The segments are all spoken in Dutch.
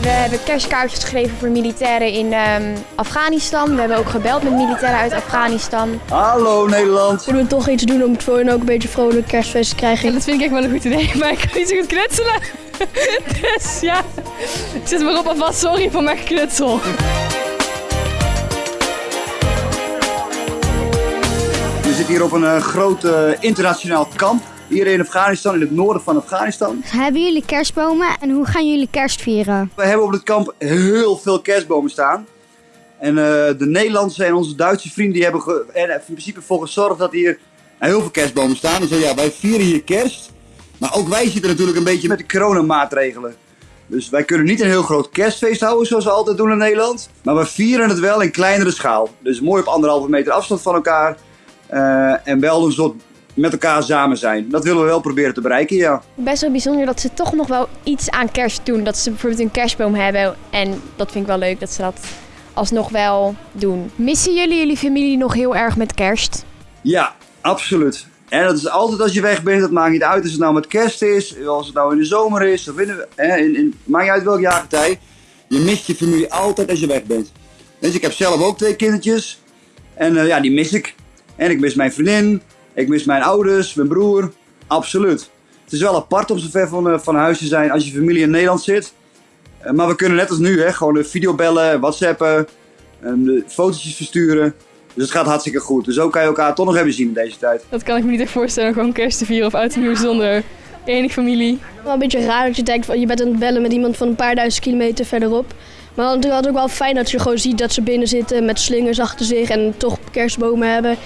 We hebben kerstkaartjes geschreven voor militairen in ehm, Afghanistan. We hebben ook gebeld met militairen uit Afghanistan. Hallo Nederland. Kunnen we toch iets doen om het voor hen ook een beetje vrolijk kerstfeest te krijgen? Dat vind ik echt wel een goed idee, maar ik kan niet zo goed knutselen. Dus ja, zet maar op alvast sorry voor mijn geknutsel. We zitten hier op een eh, groot internationaal kamp. Hier in Afghanistan, in het noorden van Afghanistan. Hebben jullie kerstbomen en hoe gaan jullie kerst vieren? We hebben op het kamp heel veel kerstbomen staan. En eh, de Nederlandse en onze Duitse vrienden die hebben ge- er in principe voor gezorgd dat hier heel veel kerstbomen staan. Dus ja, wij vieren hier kerst. Maar ook wij zitten natuurlijk een beetje met de coronamaatregelen. Dus wij kunnen niet een heel groot kerstfeest houden zoals we altijd doen in Nederland. Maar we vieren het wel in kleinere schaal. Dus mooi op anderhalve meter afstand van elkaar. Eh, en wel een soort met elkaar samen zijn. Dat willen we wel proberen te bereiken, ja. Best wel bijzonder dat ze toch nog wel iets aan kerst doen. Dat ze bijvoorbeeld een kerstboom hebben. En dat vind ik wel leuk dat ze dat alsnog wel doen. Missen jullie jullie familie nog heel erg met kerst? Ja, absoluut. En dat is altijd als je weg bent, dat maakt niet uit als het nou met kerst is, als het nou in de zomer is, of in, de- hè, in, in, maakt niet uit welk jaargetij. Je mist je familie altijd als je weg bent. Dus ik heb zelf ook twee kindertjes. En eh, ja, die mis ik. En ik mis mijn vriendin, ik mis mijn ouders, mijn broer. Absoluut. Het is wel apart om zo ver van, eh, van huis te zijn als je familie in Nederland zit. Eh, maar we kunnen net als nu, hè, gewoon de videobellen, whatsappen, en de fotootjes versturen. Dus het gaat hartstikke goed. Dus ook kan je elkaar toch nog even zien in deze tijd. Dat kan ik me niet echt voorstellen, gewoon kerst te vieren of oud en nieuw zonder enige familie. Wel een beetje raar dat je denkt van je bent aan het bellen met iemand van een paar duizend kilometer verderop. Maar dan is het ook wel fijn dat je gewoon ziet dat ze binnen zitten met slingers achter zich en toch kerstbomen hebben.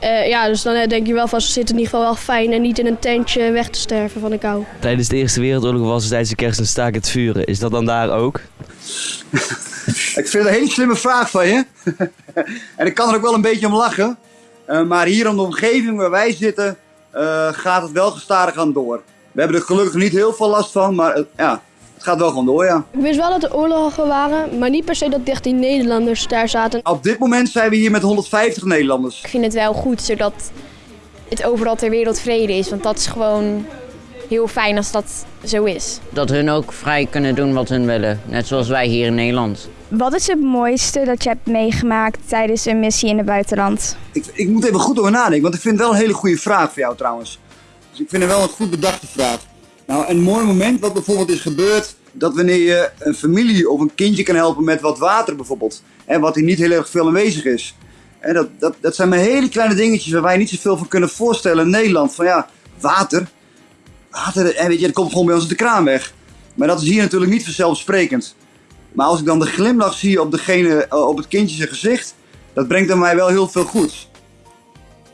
Eh, ja, dus dan eh, denk je wel van ze zitten in ieder geval wel fijn en niet in een tentje weg te sterven van de kou. Tijdens de Eerste Wereldoorlog was het tijdens de kerst een staak het vuren. Is dat dan daar ook? Ik vind het een hele slimme vraag van je. en ik kan er ook wel een beetje om lachen. Eh, maar hier om de omgeving waar wij zitten, eh, gaat het wel gestadig aan door. We hebben er gelukkig niet heel veel last van, maar ja, het gaat wel gewoon door, ja. Ik wist wel dat er oorlogen waren, maar niet per se dat 13 Nederlanders daar zaten. Op dit moment zijn we hier met 150 Nederlanders. Ik vind het wel goed zodat het overal ter wereld vrede is. Want dat is gewoon heel fijn als dat zo is. Dat hun ook vrij kunnen doen wat hun willen. Net zoals wij hier in Nederland. Wat is het mooiste dat je hebt meegemaakt tijdens een missie in het buitenland? Ik, ik moet even goed over nadenken, want ik vind het wel een hele goede vraag voor jou trouwens. Dus ik vind het wel een goed bedachte vraag. Nou, een mooi moment wat bijvoorbeeld is gebeurd, dat wanneer je een familie of een kindje kan helpen met wat water bijvoorbeeld, en wat hier niet heel erg veel aanwezig is. En dat, dat, dat zijn maar hele kleine dingetjes waar wij niet zoveel van kunnen voorstellen in Nederland. Van ja, water, water, en weet je, dat komt gewoon bij ons uit de kraan weg. Maar dat is hier natuurlijk niet vanzelfsprekend. Maar als ik dan de glimlach zie op, degene, eh, op het kindje zijn gezicht, dat brengt aan mij wel heel veel goeds.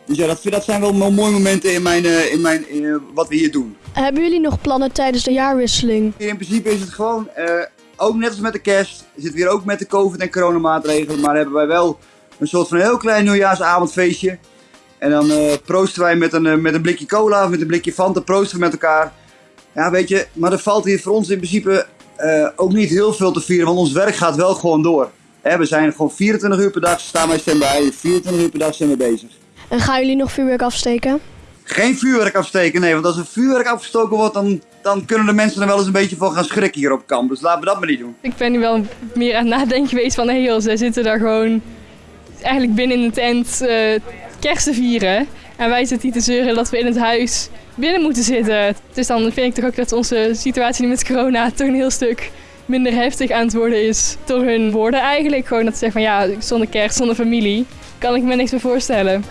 Dus ja, dat, dat zijn wel mo- mooie momenten in, mijn, eh, in, mijn, in, eh, wat we hier doen. Hebben jullie nog plannen tijdens de jaarwisseling? In principe is het gewoon, eh, ook net als met de kerst, zitten we hier ook met de covid- en coronamaatregelen, maar hebben wij wel een soort van heel klein nieuwjaarsavondfeestje. En dan eh, proosten wij met een, eh, met een blikje cola of met een blikje Fanta, proosten we met elkaar. Ja, weet je, maar er valt hier voor ons in principe eh, ook niet heel veel te vieren, want ons werk gaat wel gewoon door. Hè, we zijn gewoon 24 uur per dag, staan wij stand-by, 24 uur per dag zijn we bezig. En gaan jullie nog vuurwerk afsteken? Geen vuurwerk afsteken, nee. Want als er vuurwerk afgestoken wordt, dan, dan kunnen de mensen er wel eens een beetje van gaan schrikken hier op kamp. Dus laten we dat maar niet doen. Ik ben nu wel meer aan het nadenken geweest van, hé joh, zij zitten daar gewoon eigenlijk binnen in de tent eh, kerst te vieren. En wij zitten hier te zeuren dat we in het huis binnen moeten zitten. Dus dan vind ik toch ook dat onze situatie nu met corona toch een heel stuk minder heftig aan het worden is. Door hun woorden eigenlijk. Gewoon dat ze zeggen van ja, zonder kerst, zonder familie, kan ik me niks meer voorstellen.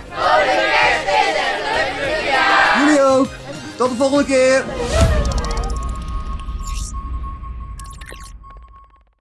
Jullie ook. Tot de volgende keer.